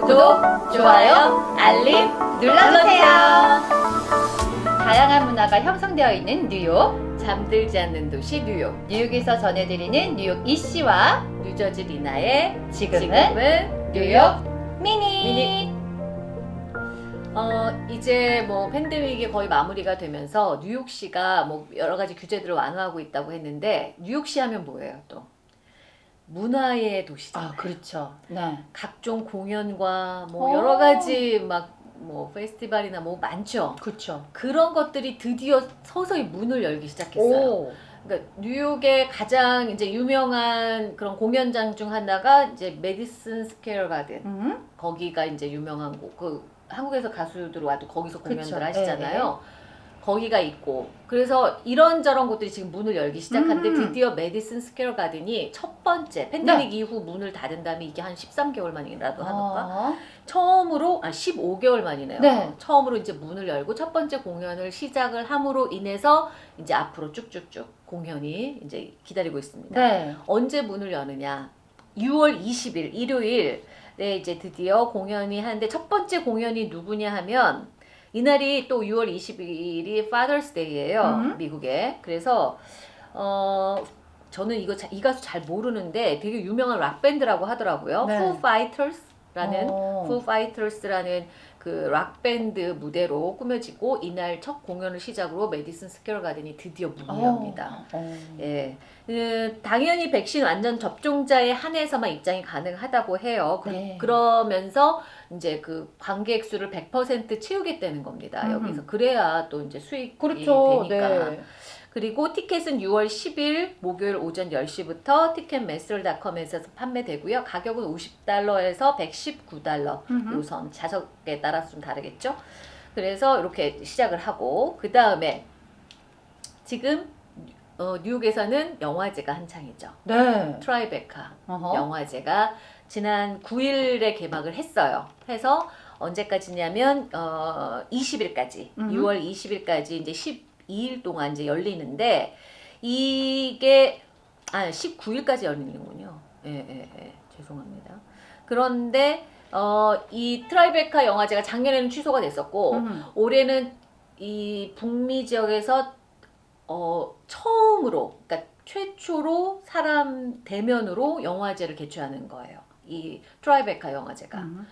구독, 좋아요, 알림 눌러주세요. 다양한 문화가 형성되어 있는 뉴욕, 잠들지 않는 도시 뉴욕. 뉴욕에서 전해드리는 뉴욕 이씨와 뉴저지 리나의 지금은, 뉴욕 미니. 미니. 어, 이제 뭐 팬데믹이 거의 마무리가 되면서 뉴욕시가 뭐 여러 가지 규제들을 완화하고 있다고 했는데 뉴욕시 하면 뭐예요 또? 문화의 도시잖아요. 아 그렇죠. 네. 각종 공연과 뭐 오. 여러 가지 막 뭐 페스티벌이나 뭐 많죠. 그렇죠. 그런 것들이 드디어 서서히 문을 열기 시작했어요. 오. 그러니까 뉴욕의 가장 이제 유명한 그런 공연장 중 하나가 이제 메디슨 스퀘어 가든 음? 거기가 이제 유명한 곳. 그 한국에서 가수들 와도 거기서 공연들 그쵸. 하시잖아요. 거기가 있고 그래서 이런저런 곳들이 지금 문을 열기 시작한데 음. 드디어 메디슨 스퀘어 가든이 첫 번째 팬데믹 이후 문을 닫은 다음에 이게 한 13개월 만이라고 하던가 어. 처음으로 아 15개월 만이네요. 네. 처음으로 이제 문을 열고 첫 번째 공연을 시작을 함으로 인해서 이제 앞으로 쭉쭉쭉 공연이 이제 기다리고 있습니다. 네. 언제 문을 여느냐? 6월 20일 일요일에 이제 드디어 공연이 하는데 첫 번째 공연이 누구냐 하면 이날이 또 6월 22일이 Father's Day예요. 음. 미국에. 그래서 어 저는 이거 자- 이 가수 잘 모르는데 되게 유명한 락 밴드라고 하더라고요. 네. Foo Fighters라는 어. Foo Fighters라는 그 락 밴드 무대로 꾸며지고 이날 첫 공연을 시작으로 메디슨 스퀘어 가든이 드디어 문을 어. 엽니다. 어. 예. 그, 당연히 백신 완전 접종자에 한해서만 입장이 가능하다고 해요. 그, 네. 그러면서 이제 그 관객 수를 100% 채우겠다는 겁니다. 음. 여기서 그래야 또 이제 수익이 그렇죠. 되니까. 네. 그리고 티켓은 6월 10일 목요일 오전 10시부터 Ticketmaster.com에서 판매되고요. 가격은 50달러에서 119달러. 음흠. 우선 좌석에 따라서 좀 다르겠죠. 그래서 이렇게 시작을 하고 그 다음에 지금 어, 뉴욕에서는 영화제가 한창이죠. 네. 트라이베카 어허. 영화제가 지난 9일에 개막을 했어요. 해서 언제까지냐면 어, 20일까지 음흠. 6월 20일까지 이제 12일 동안 이제 열리는데 이게 아 19일까지 열리는군요. 예, 예, 예. 죄송합니다. 그런데 어, 이 트라이베카 영화제가 작년에는 취소가 됐었고 음. 올해는 이 북미 지역에서 어, 처음으로 그러니까 최초로 사람 대면으로 영화제를 개최하는 거예요. 이 트라이베카 영화제가 음.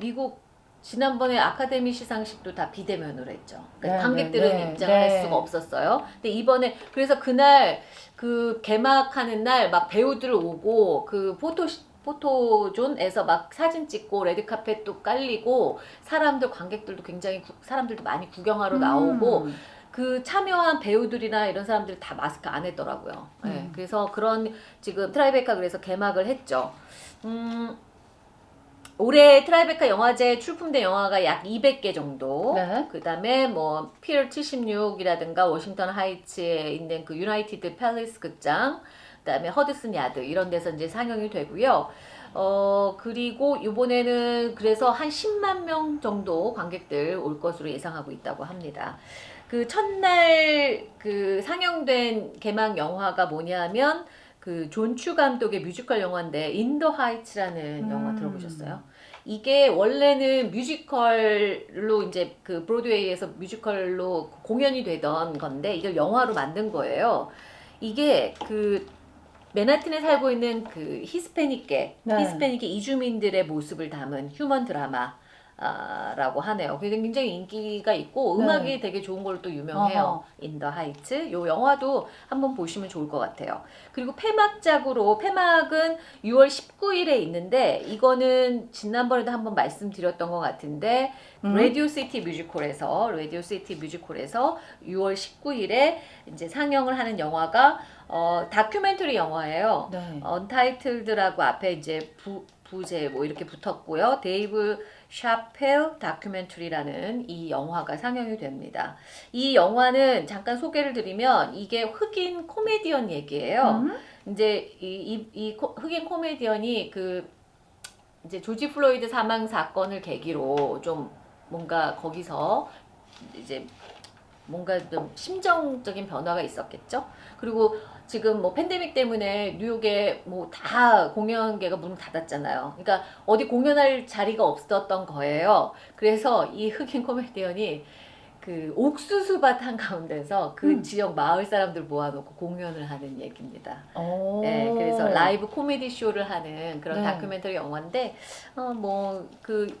미국 지난번에 아카데미 시상식도 다 비대면으로 했죠. 그러니까 네, 관객들은 네, 네, 입장할 네. 수가 없었어요. 근데 이번에 그래서 그날 그 개막하는 날 막 배우들 오고 그 포토 포토존에서 막 사진 찍고 레드카펫도 깔리고 사람들 관객들도 굉장히 구- 사람들도 많이 구경하러 나오고 음. 그 참여한 배우들이나 이런 사람들이 다 마스크 안 했더라고요. 네, 음. 그래서 그런 지금 트라이베카 그래서 개막을 했죠. 음, 올해 트라이베카 영화제 출품된 영화가 약 200개 정도. 네. 그 다음에 뭐 Pier 76이라든가 워싱턴 하이츠에 있는 그 유나이티드 팰리스 극장, 그 다음에 허드슨 야드 이런 데서 이제 상영이 되고요. 어 그리고 이번에는 그래서 한 10만 명 정도 관객들 올 것으로 예상하고 있다고 합니다. 그 첫날 그 상영된 개막 영화가 뭐냐면 그 존 추 감독의 뮤지컬 영화인데 In the Heights라는 영화 음. 들어보셨어요? 이게 원래는 뮤지컬로 이제 그 브로드웨이에서 뮤지컬로 공연이 되던 건데 이걸 영화로 만든 거예요. 이게 그 맨하튼에 살고 있는 그 히스패닉계, 네. 히스패닉계 이주민들의 모습을 담은 휴먼 드라마. 아, 라고 하네요. 굉장히 인기가 있고 네. 음악이 되게 좋은 걸로 또 유명해요. In the Heights. 요 영화도 한번 보시면 좋을 것 같아요. 그리고 폐막작으로 폐막은 6월 19일에 있는데 이거는 지난번에도 한번 말씀드렸던 것 같은데 음. 라디오 시티 뮤직홀에서 라디오 시티 뮤직홀에서 6월 19일에 이제 상영을 하는 영화가 어 다큐멘터리 영화예요. 네. Untitled라고 앞에 이제 부, 부제 뭐 이렇게 붙었고요. 데이브 샤펠 다큐멘터리라는 이 영화가 상영이 됩니다. 이 영화는 잠깐 소개를 드리면 이게 흑인 코미디언 얘기예요. 음? 이제 이, 이, 이 코- 흑인 코미디언이 그 이제 조지 플로이드 사망 사건을 계기로 좀 뭔가 거기서 이제 뭔가 좀 심정적인 변화가 있었겠죠. 그리고 지금 뭐 팬데믹 때문에 뉴욕에 뭐 다 공연계가 문을 닫았잖아요. 그러니까 어디 공연할 자리가 없었던 거예요. 그래서 이 흑인 코미디언이 그 옥수수밭 한 가운데서 그 음. 지역 마을 사람들 모아놓고 공연을 하는 얘기입니다. 오. 네, 그래서 라이브 코미디 쇼를 하는 그런 네. 다큐멘터리 영화인데 어, 뭐 그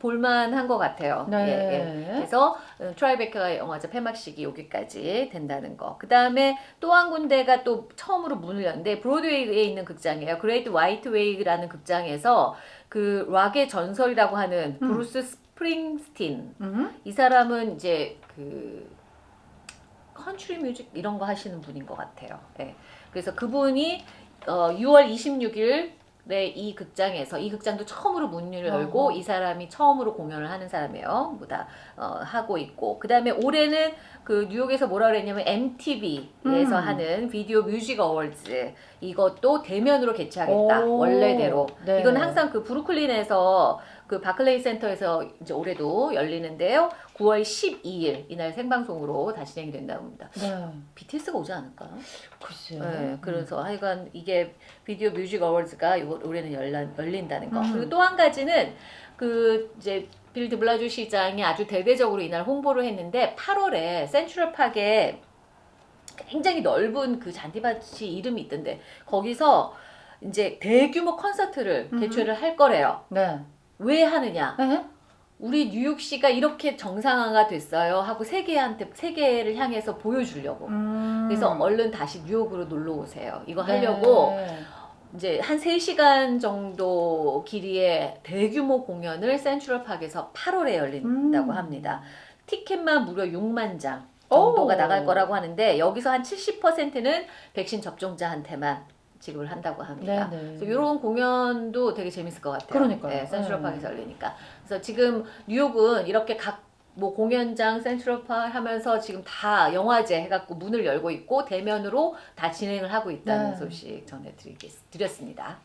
볼만한 것 같아요. 네. 예, 예. 그래서 어, 트라이베카 영화제 폐막식이 여기까지 된다는 거. 그 다음에 또 한 군데가 또 처음으로 문을 열는데 브로드웨이에 있는 극장이에요. Great White Way라는 극장에서 그 락의 전설이라고 하는 음. 브루스 스프링스틴 음. 이 사람은 이제 그 country music 이런 거 하시는 분인 것 같아요. 예. 그래서 그분이 어, 6월 26일 이 극장에서 이 극장도 처음으로 문을 열고 어허. 이 사람이 처음으로 공연을 하는 사람이에요. 뭐다 어, 하고 있고 그 다음에 올해는 그 뉴욕에서 뭐라 그랬냐면 MTV에서 음. 하는 Video Music Awards 이것도 대면으로 개최하겠다 오. 원래대로 네. 이건 항상 그 브루클린에서 그 바클레이 센터에서 이제 올해도 열리는데요. 9월 12일 이날 생방송으로 다시 진행이 된다고 합니다. 네. BTS가 오지 않을까요? 글쎄요. 네, 그래서 하여간 이게 Video Music Awards가 요- 올해는 열라, 열린다는 거. 음. 그리고 또 한 가지는 그 이제 빌 드 블라지오 시장이 아주 대대적으로 이날 홍보를 했는데 8월에 센트럴 파크에 굉장히 넓은 그 잔디밭이 이름이 있던데 거기서 이제 대규모 콘서트를 음. 개최를 할 거래요. 네. 왜 하느냐? 네. 우리 뉴욕시가 이렇게 정상화가 됐어요 하고 세계한테 세계를 향해서 보여주려고. 음. 그래서 얼른 다시 뉴욕으로 놀러 오세요. 이거 하려고 네. 이제 한 3시간 정도 길이의 대규모 공연을 센트럴파크에서 8월에 열린다고 음. 합니다. 티켓만 무려 6만 장 정도가 오. 나갈 거라고 하는데 여기서 한 70%는 백신 접종자한테만 지급을 한다고 합니다. 네, 네. 그래서 이런 공연도 되게 재밌을 것 같아요. 그러니까요. 네, 센트럴파크에서 열리니까. 그래서 지금 뉴욕은 이렇게 각 뭐 공연장 센트럴파크 하면서 지금 다 영화제 해갖고 문을 열고 있고 대면으로 다 진행을 하고 있다는 네. 소식 전해드리겠 드렸습니다.